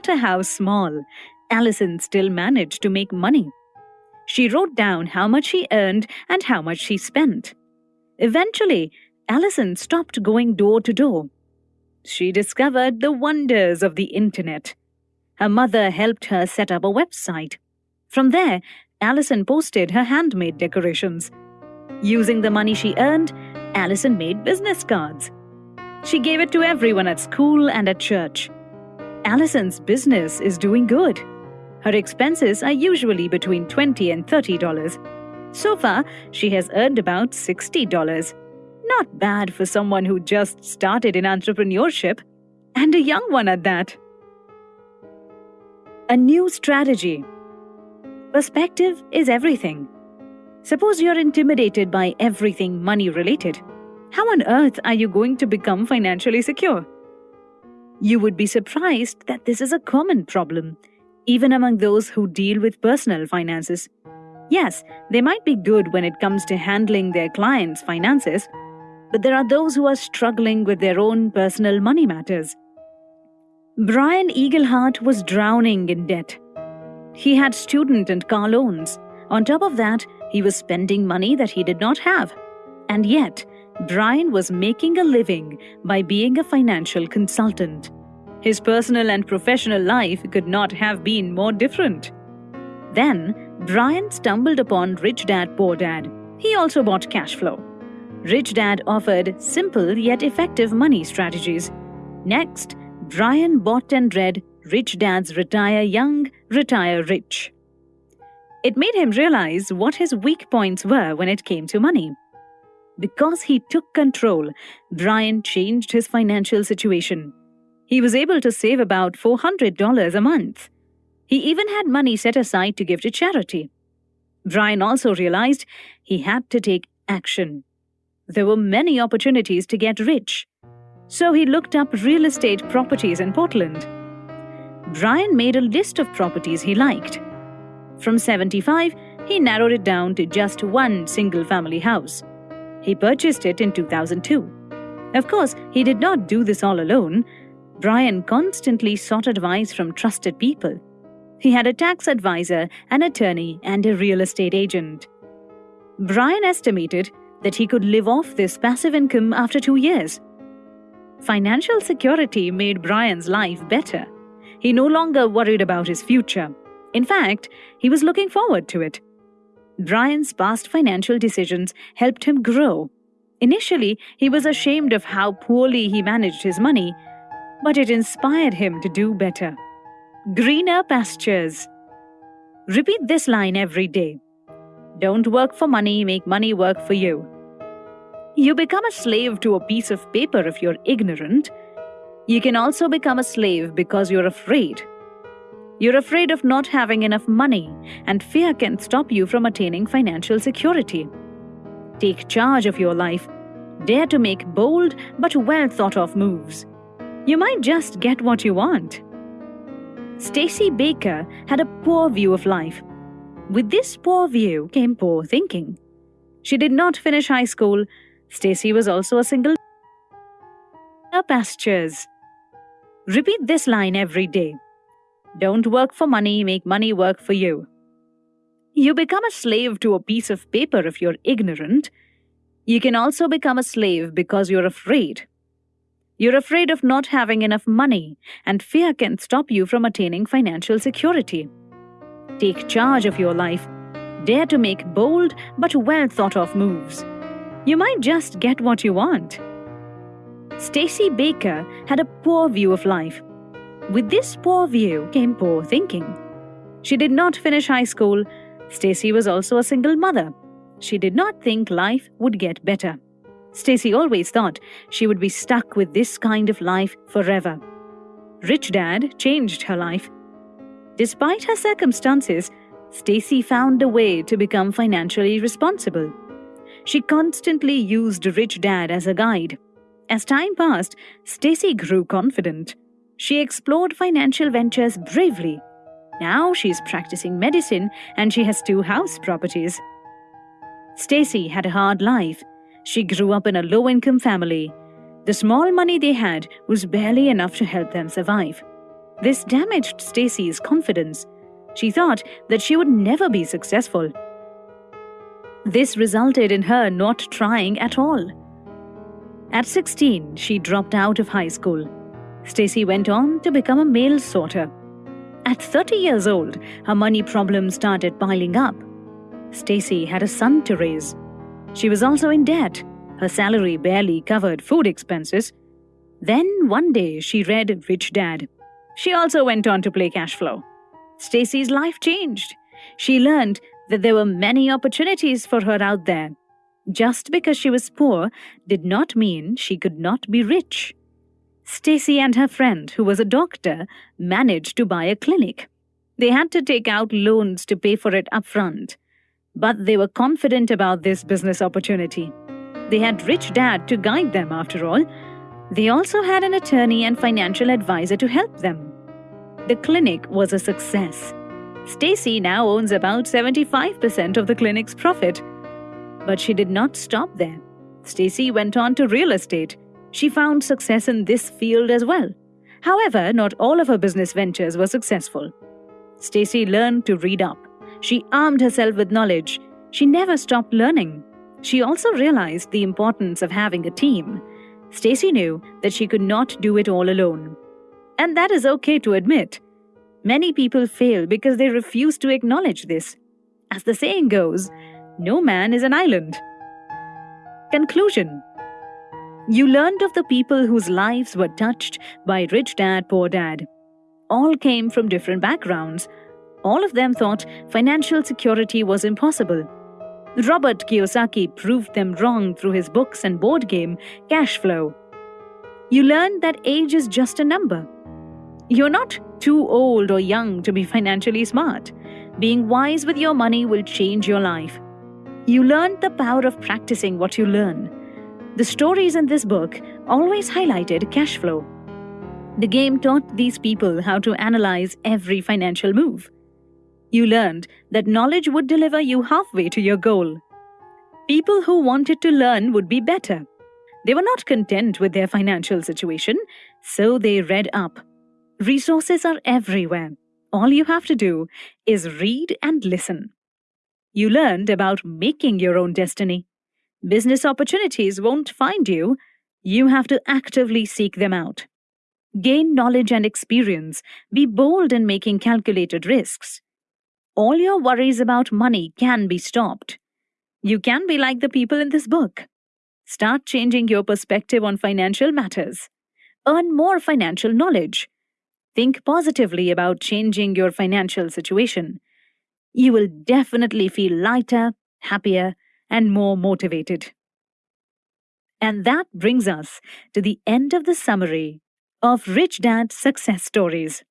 matter how small, Allison still managed to make money. She wrote down how much she earned and how much she spent. Eventually, Allison stopped going door to door. She discovered the wonders of the internet. Her mother helped her set up a website. From there, Allison posted her handmade decorations. Using the money she earned, Allison made business cards. She gave it to everyone at school and at church. Allison's business is doing good. Her expenses are usually between 20 and $30. So far, she has earned about $60. Not bad for someone who just started in entrepreneurship, and a young one at that. A new strategy. Perspective is everything. Suppose you're intimidated by everything money related. How on earth are you going to become financially secure? You would be surprised that this is a common problem, even among those who deal with personal finances. Yes, they might be good when it comes to handling their clients' finances, but there are those who are struggling with their own personal money matters. Brian Eagleheart was drowning in debt. He had student and car loans. On top of that, he was spending money that he did not have. And yet, Brian was making a living by being a financial consultant. His personal and professional life could not have been more different. Then, Brian stumbled upon Rich Dad Poor Dad. He also bought cash flow. Rich Dad offered simple yet effective money strategies. Next, Brian bought and read Rich Dad's Retire Young, Retire Rich. It made him realize what his weak points were when it came to money. Because he took control, Brian changed his financial situation. He was able to save about $400 a month. He even had money set aside to give to charity. Brian also realized he had to take action. There were many opportunities to get rich. So he looked up real estate properties in Portland. Brian made a list of properties he liked. From 75, he narrowed it down to just one single family house. He purchased it in 2002. Of course, he did not do this all alone. Brian constantly sought advice from trusted people. He had a tax advisor, an attorney, and a real estate agent. Brian estimated that he could live off this passive income after two years. Financial security made Brian's life better. He no longer worried about his future. In fact, he was looking forward to it. Brian's past financial decisions helped him grow. Initially, he was ashamed of how poorly he managed his money, but it inspired him to do better. Greener pastures. Repeat this line every day. Don't work for money, make money work for you. You become a slave to a piece of paper if you're ignorant. You can also become a slave because you're afraid. You're afraid of not having enough money, and fear can stop you from attaining financial security. Take charge of your life. Dare to make bold but well thought of moves. You might just get what you want. Stacy Baker had a poor view of life. With this poor view came poor thinking. She did not finish high school. Stacy was also a single pastures. Repeat this line every day. Don't work for money, make money work for you. You become a slave to a piece of paper if you're ignorant. You can also become a slave because you're afraid. You're afraid of not having enough money, and fear can stop you from attaining financial security. Take charge of your life. Dare to make bold but well thought of moves. You might just get what you want. Stacy Baker had a poor view of life. With this poor view came poor thinking. She did not finish high school. Stacy was also a single mother. She did not think life would get better. Stacy always thought she would be stuck with this kind of life forever. Rich Dad changed her life. Despite her circumstances, Stacy found a way to become financially responsible. She constantly used Rich Dad as a guide. As time passed, Stacy grew confident. She explored financial ventures bravely. Now she's practicing medicine and she has two house properties. Stacy had a hard life. She grew up in a low income family. The small money they had was barely enough to help them survive. This damaged Stacy's confidence. She thought that she would never be successful. This resulted in her not trying at all. At 16, she dropped out of high school. Stacy went on to become a mail sorter. At 30 years old, her money problems started piling up. Stacy had a son to raise. She was also in debt. Her salary barely covered food expenses. Then one day she read Rich Dad. She also went on to play cash flow. Stacy's life changed. She learned that there were many opportunities for her out there. Just because she was poor did not mean she could not be rich. Stacy and her friend, who was a doctor, managed to buy a clinic. They had to take out loans to pay for it upfront. But they were confident about this business opportunity. They had Rich Dad to guide them, after all. They also had an attorney and financial advisor to help them. The clinic was a success. Stacy now owns about 75% of the clinic's profit. But she did not stop there. Stacy went on to real estate she found success in this field as well. However, not all of her business ventures were successful. Stacy learned to read up. She armed herself with knowledge. She never stopped learning. She also realized the importance of having a team. Stacy knew that she could not do it all alone. And that is okay to admit. Many people fail because they refuse to acknowledge this. As the saying goes, no man is an island. Conclusion you learned of the people whose lives were touched by Rich Dad, Poor Dad. All came from different backgrounds. All of them thought financial security was impossible. Robert Kiyosaki proved them wrong through his books and board game, Cash Flow. You learned that age is just a number. You're not too old or young to be financially smart. Being wise with your money will change your life. You learned the power of practicing what you learn. The stories in this book always highlighted cash flow. The game taught these people how to analyze every financial move. You learned that knowledge would deliver you halfway to your goal. People who wanted to learn would be better. They were not content with their financial situation, so they read up. Resources are everywhere. All you have to do is read and listen. You learned about making your own destiny. Business opportunities won't find you. You have to actively seek them out. Gain knowledge and experience. Be bold in making calculated risks. All your worries about money can be stopped. You can be like the people in this book. Start changing your perspective on financial matters. Earn more financial knowledge. Think positively about changing your financial situation. You will definitely feel lighter, happier, and more motivated. And that brings us to the end of the summary of Rich Dad Success Stories.